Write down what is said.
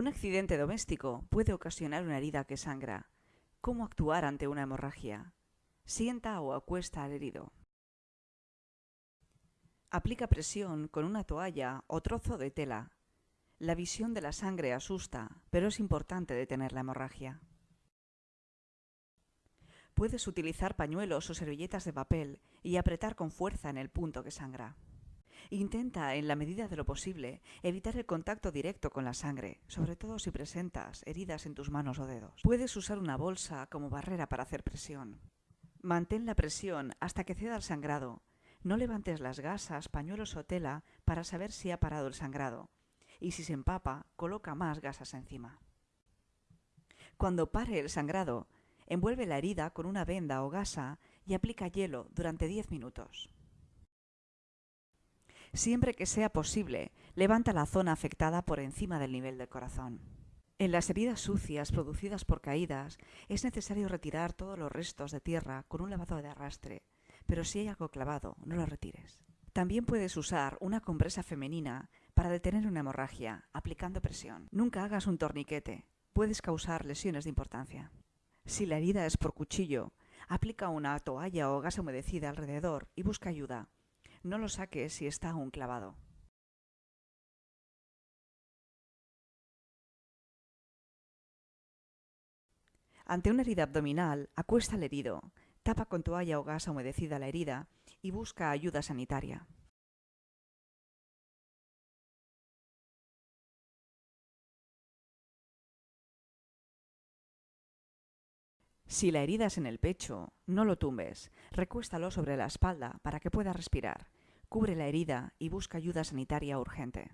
Un accidente doméstico puede ocasionar una herida que sangra. ¿Cómo actuar ante una hemorragia? Sienta o acuesta al herido. Aplica presión con una toalla o trozo de tela. La visión de la sangre asusta, pero es importante detener la hemorragia. Puedes utilizar pañuelos o servilletas de papel y apretar con fuerza en el punto que sangra. Intenta, en la medida de lo posible, evitar el contacto directo con la sangre, sobre todo si presentas heridas en tus manos o dedos. Puedes usar una bolsa como barrera para hacer presión. Mantén la presión hasta que ceda el sangrado. No levantes las gasas, pañuelos o tela para saber si ha parado el sangrado. Y si se empapa, coloca más gasas encima. Cuando pare el sangrado, envuelve la herida con una venda o gasa y aplica hielo durante 10 minutos. Siempre que sea posible, levanta la zona afectada por encima del nivel del corazón. En las heridas sucias producidas por caídas es necesario retirar todos los restos de tierra con un lavado de arrastre, pero si hay algo clavado, no lo retires. También puedes usar una compresa femenina para detener una hemorragia, aplicando presión. Nunca hagas un torniquete, puedes causar lesiones de importancia. Si la herida es por cuchillo, aplica una toalla o gasa humedecida alrededor y busca ayuda. No lo saques si está aún clavado. Ante una herida abdominal, acuesta al herido, tapa con toalla o gasa humedecida la herida y busca ayuda sanitaria. Si la herida es en el pecho, no lo tumbes, recuéstalo sobre la espalda para que pueda respirar. Cubre la herida y busca ayuda sanitaria urgente.